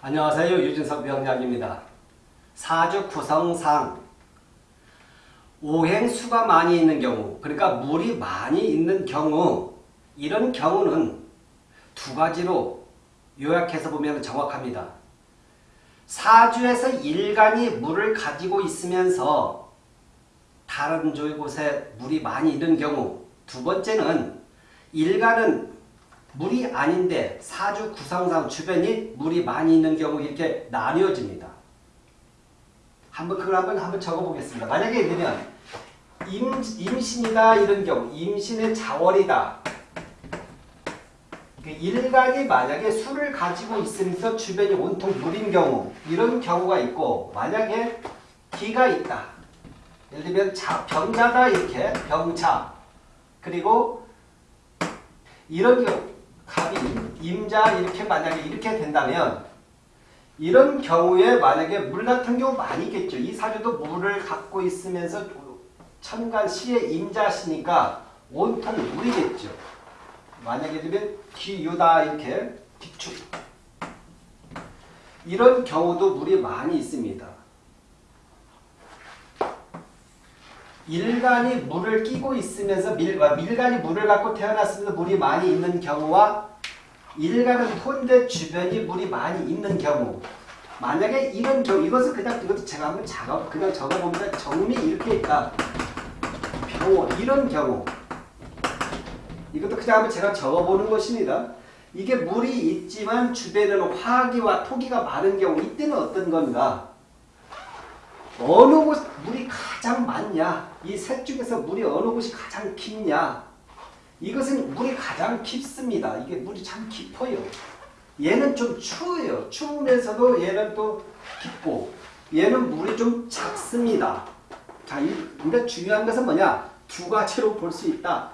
안녕하세요. 유진석 병장입니다. 사주 구성상 오행수가 많이 있는 경우 그러니까 물이 많이 있는 경우 이런 경우는 두 가지로 요약해서 보면 정확합니다. 사주에서 일간이 물을 가지고 있으면서 다른 곳에 물이 많이 있는 경우 두 번째는 일간은 물이 아닌데 사주 구성상 주변이 물이 많이 있는 경우 이렇게 나뉘어집니다. 한번 그걸 한번 한번 적어보겠습니다. 만약에 들면 임, 임신이다 이런 경우 임신의 자월이다. 그 일간이 만약에 술을 가지고 있으면서 주변이 온통 물인 경우 이런 경우가 있고 만약에 기가 있다. 예를 들면 자, 병자다 이렇게 병자 그리고 이런 경우 갑이 임자 이렇게 만약에 이렇게 된다면 이런 경우에 만약에 물 같은 경우 많이 있겠죠. 이 사주도 물을 갖고 있으면서 천간 시의 임자시니까 온통 물이겠죠. 만약에 되면 기유다 이렇게 기축 이런 경우도 물이 많이 있습니다. 일간이 물을 끼고 있으면서 밀, 아, 밀간이 물을 갖고 태어났으면서 물이 많이 있는 경우와 일간은 혼대 주변이 물이 많이 있는 경우 만약에 이런 경우 이것은 그냥 이것도 제가 한번 작업 그냥 적어보면 정미 이렇게 있다 병원 이런 경우 이것도 그냥 한번 제가 적어보는 것입니다. 이게 물이 있지만 주변에는 화기와 토기가 많은 경우 이때는 어떤 건가? 어느 곳 물이 가장 많냐? 이 셋 중에서 물이 어느 곳이 가장 깊냐? 이것은 물이 가장 깊습니다. 이게 물이 참 깊어요. 얘는 좀 추워요. 추우면서도 얘는 또 깊고 얘는 물이 좀 작습니다. 자, 근데 중요한 것은 뭐냐? 두 가지로 볼 수 있다.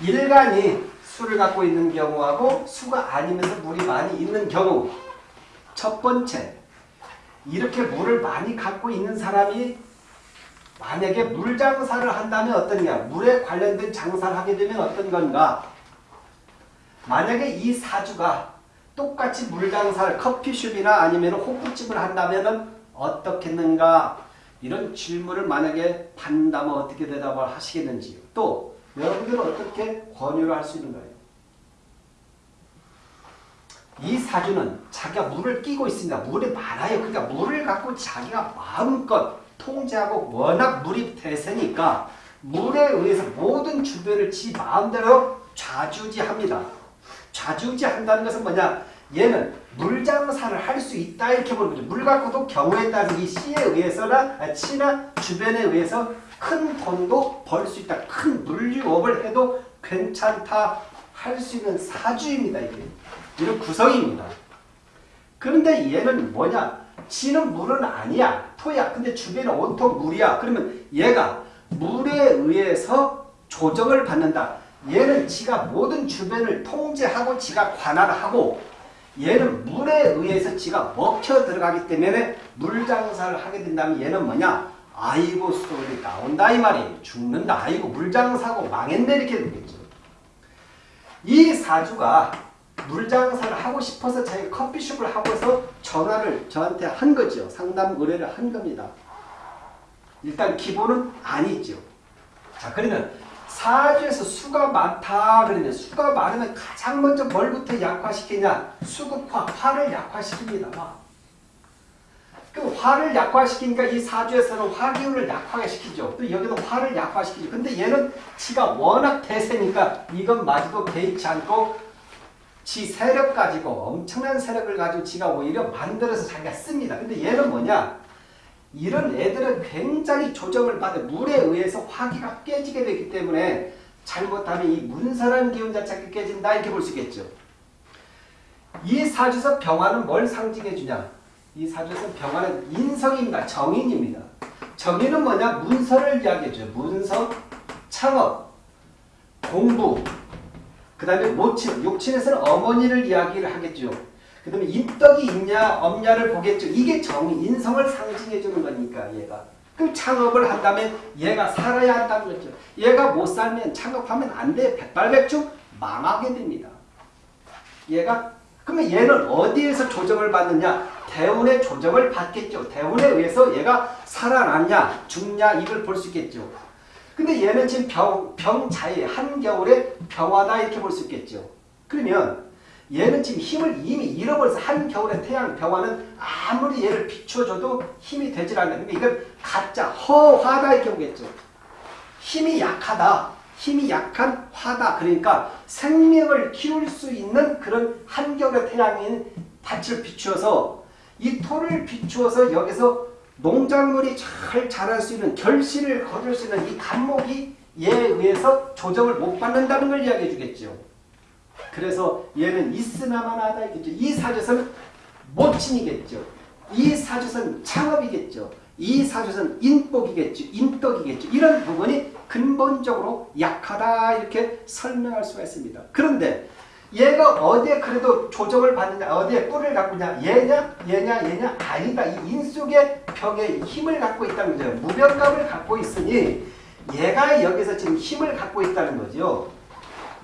일간이 수를 갖고 있는 경우하고 수가 아니면서 물이 많이 있는 경우 첫 번째 이렇게 물을 많이 갖고 있는 사람이 만약에 물 장사를 한다면 어떠냐 물에 관련된 장사를 하게 되면 어떤 건가 만약에 이 사주가 똑같이 물 장사를 커피숍이나 아니면 호프집을 한다면 어떻겠는가 이런 질문을 만약에 받는다면 어떻게 대답을 하시겠는지요 또 여러분들은 어떻게 권유를 할 수 있는 거예요? 이 사주는 자기가 물을 끼고 있습니다. 물이 많아요. 그러니까 물을 갖고 자기가 마음껏 통제하고 워낙 물이 대세니까 물에 의해서 모든 주변을 지 마음대로 좌주지합니다. 좌주지한다는 것은 뭐냐? 얘는 물장사를 할 수 있다 이렇게 보는 거죠. 물 갖고도 경우에 따라서 이 씨에 의해서나 치나 주변에 의해서 큰 돈도 벌 수 있다. 큰 물류업을 해도 괜찮다 할 수 있는 사주입니다. 이게. 이런 구성입니다. 그런데 얘는 뭐냐? 지는 물은 아니야. 토야. 근데 주변에 온통 물이야. 그러면 얘가 물에 의해서 조정을 받는다. 얘는 지가 모든 주변을 통제하고 지가 관할하고 얘는 물에 의해서 지가 먹혀 들어가기 때문에 물장사를 하게 된다면 얘는 뭐냐? 아이고 수도이 나온다 이 말이에요. 죽는다. 아이고 물장사고 망했네 이렇게 되겠죠. 이 사주가 물장사를 하고 싶어서 자기 커피숍을 하고서 전화를 저한테 한 거죠. 상담 의뢰를 한 겁니다. 일단 기본은 아니죠. 자 그러면 사주에서 수가 많다 그러면 수가 많으면 가장 먼저 뭘부터 약화시키냐 수급화 화를 약화시킵니다. 그 화를 약화시키니까 이 사주에서는 화기운을 약화시키죠. 또 여기도 화를 약화시키죠. 근데 얘는 지가 워낙 대세니까 이것마저도 개의치 않고 지 세력 가지고 엄청난 세력을 가지고 지가 오히려 만들어서 자기가 씁니다. 근데 얘는 뭐냐? 이런 애들은 굉장히 조정을 받아 물에 의해서 화기가 깨지게 되기 때문에 잘못하면 이 문선한 기운 자체가 깨진다 이렇게 볼 수 있겠죠. 이 사주에서 병화는 뭘 상징해 주냐? 이 사주에서 병화는 인성입니다. 정인입니다. 정인은 뭐냐? 문서를 이야기해 줘요. 문서, 창업, 공부, 그 다음에 모친, 욕친에서는 어머니를 이야기를 하겠죠. 그 다음에 인덕이 있냐 없냐를 보겠죠. 이게 정의, 인성을 상징해 주는 거니까 얘가. 그럼 창업을 한다면 얘가 살아야 한다는 거죠. 얘가 못 살면 창업하면 안 돼. 백발백중 망하게 됩니다. 얘가 그러면 얘는 어디에서 조정을 받느냐? 대운의 조정을 받겠죠. 대운에 의해서 얘가 살아났냐, 죽냐 이걸 볼 수 있겠죠. 근데 얘는 지금 병, 병자에 한겨울에 병화다 이렇게 볼 수 있겠죠. 그러면 얘는 지금 힘을 이미 잃어버려서 한겨울에 태양 병화는 아무리 얘를 비춰줘도 힘이 되질 않는 그러니까 이건 가짜 허화다 이렇게 보겠죠. 힘이 약하다. 힘이 약한 화다. 그러니까 생명을 키울 수 있는 그런 한겨울의 태양인 밭을 비추어서 이 토를 비추어서 여기서 농작물이 잘 자랄 수 있는 결실을 거둘 수 있는 이 간목이 얘에 의해서 조정을 못 받는다는 걸 이야기해 주겠죠. 그래서 얘는 있으나마나다 이겠죠. 이 사주선 모친이겠죠. 이 사주선 창업이겠죠. 이 사주선 인복이겠죠. 인덕이겠죠. 이런 부분이 근본적으로 약하다 이렇게 설명할 수가 있습니다. 그런데 얘가 어디에 그래도 조정을 받느냐 어디에 뿔을 갖고 있냐 얘냐 얘냐 얘냐 아니다. 이 인속의 벽에 힘을 갖고 있다는 거죠. 무병감을 갖고 있으니 얘가 여기서 지금 힘을 갖고 있다는 거죠.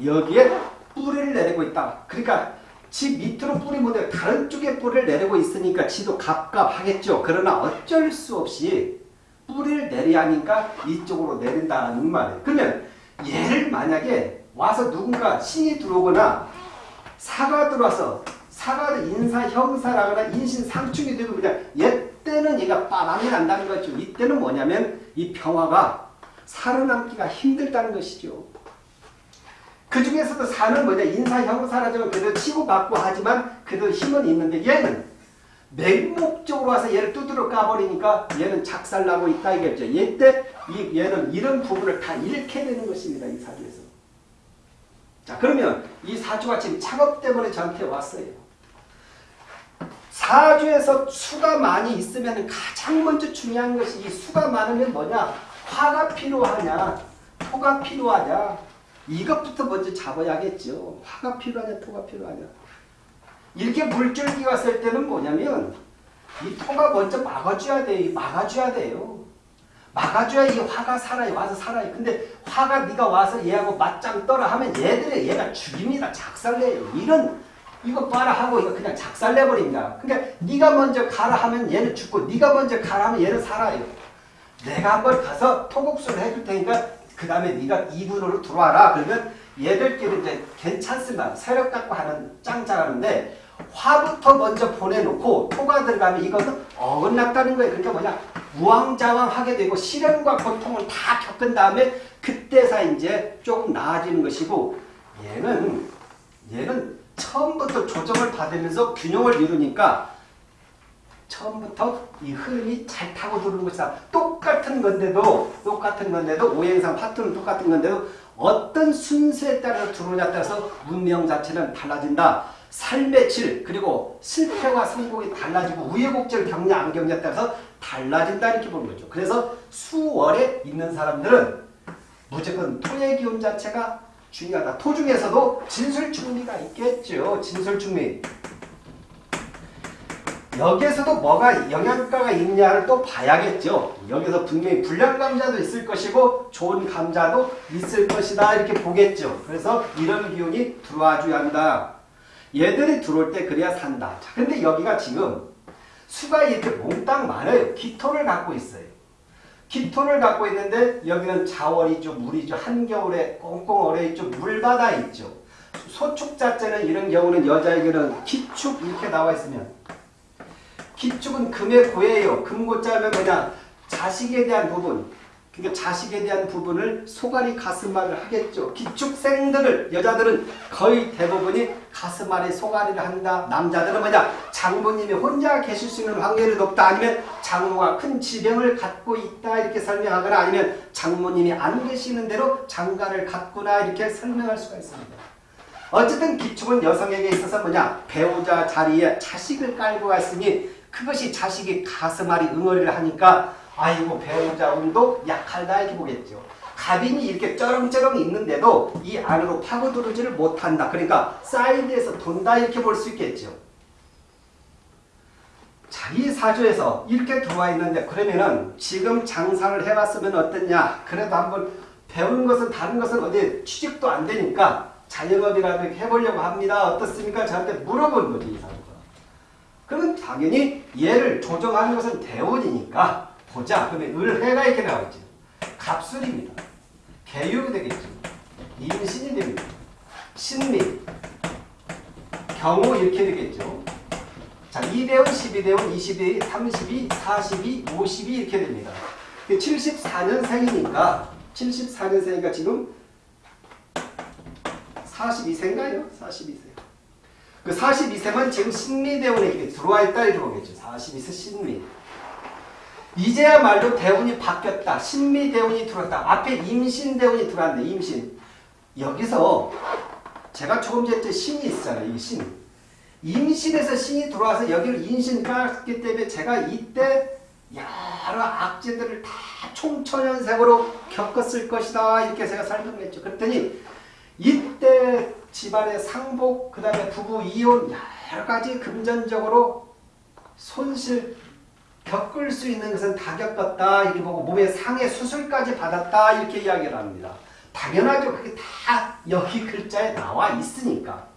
여기에 뿌리를 내리고 있다. 그러니까 지 밑으로 뿌리 못내 다른 쪽에 뿌리를 내리고 있으니까 지도 갑갑하겠죠. 그러나 어쩔 수 없이 뿌리를 내려야 하니까 이쪽으로 내린다는 말이에요. 그러면 얘를 만약에 와서 누군가 신이 들어오거나 사가 들어와서 사가 인사 형사라거나 인신 상충이 되면 그냥 얘 때는 얘가 빠방이 난다는 거죠. 이때는 뭐냐면 이 평화가 살아남기가 힘들다는 것이죠. 그 중에서도 사는 뭐냐 인사 형사라지만 그래도 치고받고 하지만 그래도 힘은 있는데 얘는 맹목적으로 와서 얘를 두드러 까버리니까 얘는 작살나고 있다 이겠죠. 얘때 이 얘는 이런 부분을 다 잃게 되는 것입니다. 이 사주에서. 자 그러면 이 사주가 지금 작업 때문에 저한테 왔어요. 사주에서 수가 많이 있으면 가장 먼저 중요한 것이 이 수가 많으면 뭐냐 화가 필요하냐 토가 필요하냐 이것부터 먼저 잡아야겠죠. 화가 필요하냐 토가 필요하냐. 이렇게 물줄기가 쓸 때는 뭐냐면 이 토가 먼저 막아줘야 돼요. 막아줘야 돼요. 막아줘야 이 화가 살아요. 와서 살아요. 근데 화가 네가 와서 얘하고 맞짱 떠라 하면 얘들이 얘가 죽입니다. 작살내요. 이런 이거 봐라 하고 이거 그냥 작살내버립니다. 그러니까 네가 먼저 가라 하면 얘는 죽고 네가 먼저 가라 하면 얘는 살아요. 내가 한번 가서 토국수를 해줄 테니까 그 다음에 네가 2분으로 들어와라. 그러면 얘들끼리 이제 괜찮습니다. 세력 갖고 하는 짱짱하는데 화부터 먼저 보내놓고 토가 들어가면 이것은 어긋났다는 거예요. 그러니까 뭐냐 우왕좌왕하게 되고 시련과 고통을 다 겪은 다음에 그때서 이제 조금 나아지는 것이고 얘는 얘는 처음부터 조정을 받으면서 균형을 이루니까 처음부터 이 흐름이 잘 타고 들어오는 것이다. 똑같은 건데도 똑같은 건데도 오행상 파트는 똑같은 건데도 어떤 순서에 따라서 들어오냐에 따라서 운명 자체는 달라진다. 삶의 질 그리고 실패와 성공이 달라지고 우여곡절 경냐 안 경냐에 따라서 달라진다 이렇게 보는 거죠. 그래서 수월에 있는 사람들은 무조건 토의 기운 자체가 중요하다. 토 중에서도 진술충미가 있겠죠. 진술충미. 여기에서도 뭐가 영양가가 있냐를 또 봐야겠죠. 여기서 분명히 불량 감자도 있을 것이고 좋은 감자도 있을 것이다 이렇게 보겠죠. 그래서 이런 기운이 들어와 줘야 한다. 얘들이 들어올 때 그래야 산다. 자, 근데 여기가 지금 수가 이렇게 몽땅 많아요. 기토를 갖고 있어요. 기토를 갖고 있는데 여기는 자월이죠. 물이죠. 한겨울에 꽁꽁 얼어있죠. 물바다 있죠. 소축 자체는 이런 경우는 여자에게는 기축 이렇게 나와 있으면 기축은 금의 고예요. 금고자면 뭐냐? 자식에 대한 부분. 그러니까 자식에 대한 부분을 소갈이 가슴말을 하겠죠. 기축생들을 여자들은 거의 대부분이 가슴말에 소갈이를 한다. 남자들은 뭐냐? 장모님이 혼자 계실 수 있는 확률이 높다. 아니면 장모가 큰 지병을 갖고 있다. 이렇게 설명하거나 아니면 장모님이 안 계시는 대로 장가를 갖구나 이렇게 설명할 수가 있습니다. 어쨌든 기축은 여성에게 있어서 뭐냐? 배우자 자리에 자식을 깔고 갔으니 그것이 자식이 가슴앓이 응어리를 하니까 아이고 배우자 운도 약하다 이렇게 보겠죠. 갑인이 이렇게 쩌렁쩌렁 있는데도 이 안으로 파고들지를 못한다. 그러니까 사이드에서 돈다 이렇게 볼 수 있겠죠. 자기 사주에서 이렇게 들어와 있는데 그러면은 지금 장사를 해봤으면 어땠냐. 그래도 한번 배운 것은 다른 것은 어디 취직도 안 되니까 자영업이라도 해보려고 합니다. 어떻습니까? 저한테 물어본 거지 이 사람과. 그러면 당연히 얘를 조정하는 것은 대원이니까 보자. 그러면 을해가 이렇게 나오죠. 갑술입니다. 개유가 되겠죠. 임신이 됩니다. 신미, 경우 이렇게 되겠죠. 자, 2대원, 12대원, 22, 32, 42, 52 이렇게 됩니다. 74년생이니까 74년생이니까 지금 42세인가요? 42세. 그 42세만 지금 신미대원에게 들어와 있다 이렇게 보겠죠. 42세 신미. 이제야말로 대운이 바뀌었다. 신미대운이 들어왔다. 앞에 임신대운이 들어왔네. 임신. 여기서 제가 조금 전에 신이 있잖아요. 이 신. 임신에서 신이 들어와서 여기를 인신 깔았기 때문에 제가 이때 여러 악재들을 다 총천연색으로 겪었을 것이다. 이렇게 제가 설명을 했죠. 그랬더니 이때 집안의 상복, 그 다음에 부부 이혼 여러 가지 금전적으로 손실 겪을 수 있는 것은 다 겪었다. 이렇게 보고 몸에 상해 수술까지 받았다. 이렇게 이야기를 합니다. 당연하죠. 그게 다 여기 글자에 나와 있으니까.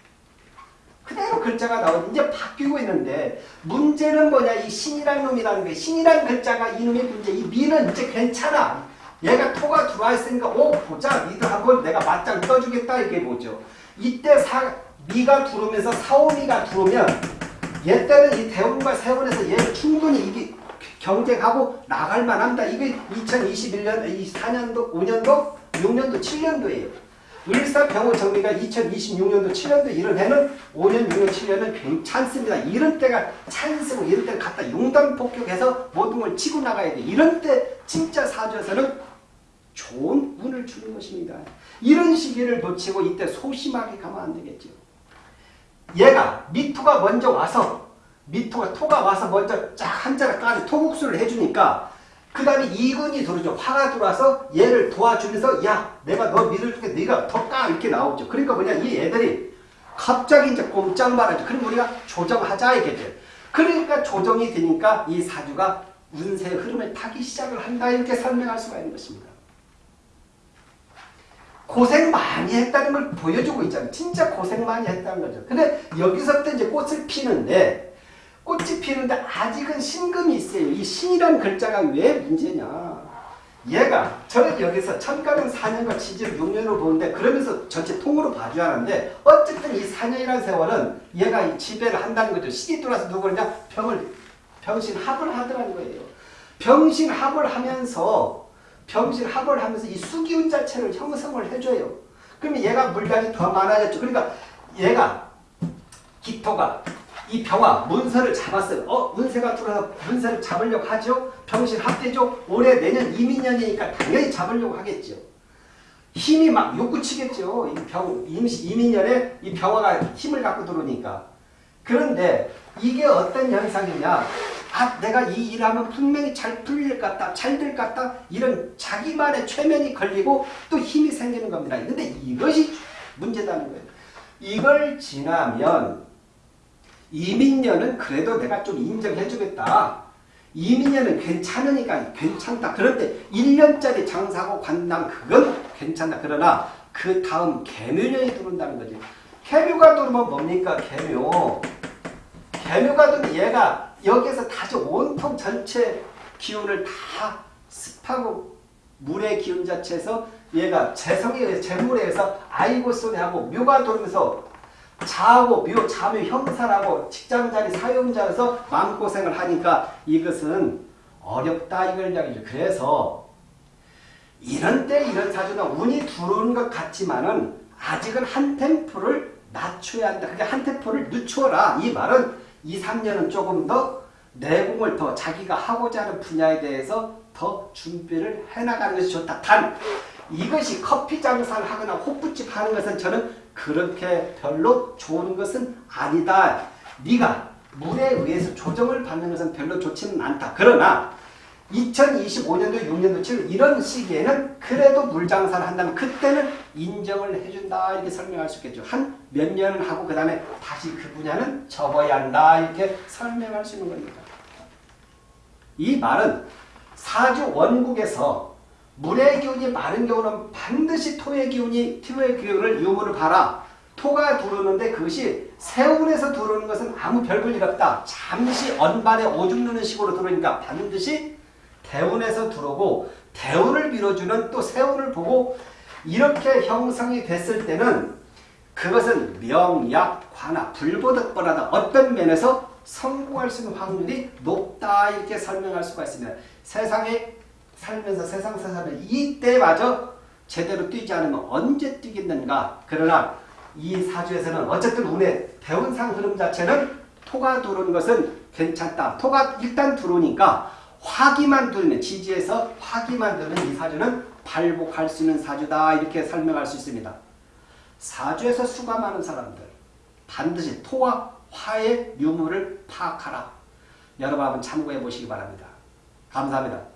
그대로 글자가 나오고 이제 바뀌고 있는데 문제는 뭐냐 이 신이란 놈이라는 게 신이란 글자가 이놈의 문제 이 미는 이제 괜찮아 얘가 토가 들어와 있으니까 오 보자 니들 한번 내가 맞짱 떠주겠다 이게 뭐죠 이때 사, 미가 들어오면서 사오미가 들어오면 얘 때는 이 대운과 세운에서 얘를 충분히 이게 경쟁하고 나갈 만합니다 이게 2021년 4년도 5년도 6년도 7년도예요 을사병호 정리가 2026년도 7년도 이런 해는 5년, 6년, 7년은 괜찮습니다. 이런 때가 찬스고 이런 때는 갖다 용단 폭격해서 모든 걸 치고 나가야 돼. 이런 때 진짜 사주에서는 좋은 운을 주는 것입니다. 이런 시기를 놓치고 이때 소심하게 가면 안 되겠죠. 얘가 미토가 먼저 와서 미토가 토가 와서 먼저 쫙 한자를 까지 토국수를 해주니까 그 다음에 이근이 들어오죠. 화가 들어와서 얘를 도와주면서 야 내가 너 믿어줄게 네가 더 까 이렇게 나오죠. 그러니까 뭐냐 이 애들이 갑자기 이제 꼼짝 말하죠. 그럼 우리가 조정하자 이게 돼. 그러니까 조정이 되니까 이 사주가 운세의 흐름을 타기 시작을 한다 이렇게 설명할 수가 있는 것입니다. 고생 많이 했다는 걸 보여주고 있잖아요. 진짜 고생 많이 했다는 거죠. 근데 여기서부터 이제 꽃을 피는데 꽃이 피는데 아직은 신금이 있어요. 이 신이라는 글자가 왜 문제냐. 얘가 저는 여기서 천가는 4년과 지지를 6년으로 보는데 그러면서 전체 통으로 봐줘야 하는데 어쨌든 이 4년이라는 세월은 얘가 이 지배를 한다는 거죠. 신이 들어와서 누구냐 병을 병신합을 하더라는 거예요. 병신합을 하면서 병신합을 하면서 이 수기운 자체를 형성을 해줘요. 그러면 얘가 물량이 더 많아졌죠. 그러니까 얘가 기토가 이 병화 문서를 잡았어요. 어 문세가 들어서 문세를 잡으려고 하죠. 병신 합대죠. 올해 내년 이민년이니까 당연히 잡으려고 하겠죠. 힘이 막 욕구치겠죠. 이 병, 임시, 이민년에 이 병화가 힘을 갖고 들어오니까. 그런데 이게 어떤 현상이냐. 아 내가 이 일하면 분명히 잘 풀릴 것 같다. 잘 될 것 같다. 이런 자기만의 최면이 걸리고 또 힘이 생기는 겁니다. 근데 이것이 문제다는 거예요. 이걸 지나면 이민년은 그래도 내가 좀 인정해주겠다. 이민년은 괜찮으니까 괜찮다. 그런데 1년짜리 장사고 관남 그건 괜찮다. 그러나 그 다음 개묘년이 들어온다는 거지. 개묘가 들어오면 뭡니까? 개묘. 개묘가 들어오면 얘가 여기에서 다시 온통 전체 기운을 다 습하고 물의 기운 자체에서 얘가 재성에 의해서 재물에 의해서 아이고 소리하고 묘가 돌면서 자하고 묘, 자묘 형사라고 직장자리 사용자에서 마음고생을 하니까 이것은 어렵다 이걸 이야기죠. 그래서 이런 때 이런 사주는 운이 들어오는 것 같지만은 아직은 한 템포를 낮춰야 한다. 그게 한 템포를 늦춰라. 이 말은 2, 3년은 조금 더 내공을 더 자기가 하고자 하는 분야에 대해서 더 준비를 해나가는 것이 좋다. 단 이것이 커피 장사를 하거나 호프집 하는 것은 저는 그렇게 별로 좋은 것은 아니다. 네가 물에 의해서 조정을 받는 것은 별로 좋지는 않다. 그러나 2025년도 6년도 7월 이런 시기에는 그래도 물장사를 한다면 그때는 인정을 해준다 이렇게 설명할 수 있겠죠. 한 몇 년을 하고 그 다음에 다시 그 분야는 접어야 한다 이렇게 설명할 수 있는 겁니다. 이 말은 사주 원국에서 물의 기운이 많은 경우는 반드시 토의 기운이 토의 기운을 유무를 봐라. 토가 들어오는데 그것이 세운에서 들어오는 것은 아무 별 볼일 없다. 잠시 언발에 오줌 누는 식으로 들어오니까 반드시 대운에서 들어오고 대운을 밀어주는 또 세운을 보고 이렇게 형성이 됐을 때는 그것은 명약, 관화, 불보듯보다 어떤 면에서 성공할 수 있는 확률이 높다 이렇게 설명할 수가 있습니다. 세상에 살면서 세상 사사를 이때마저 제대로 뛰지 않으면 언제 뛰겠는가. 그러나 이 사주에서는 어쨌든 운의 대운상 흐름 자체는 토가 들어오는 것은 괜찮다. 토가 일단 들어오니까 화기만 들면 지지에서 화기만 들면 이 사주는 발복할 수 있는 사주다 이렇게 설명할 수 있습니다. 사주에서 수가 많은 사람들 반드시 토와 화의 유무를 파악하라. 여러분 한번 참고해 보시기 바랍니다. 감사합니다.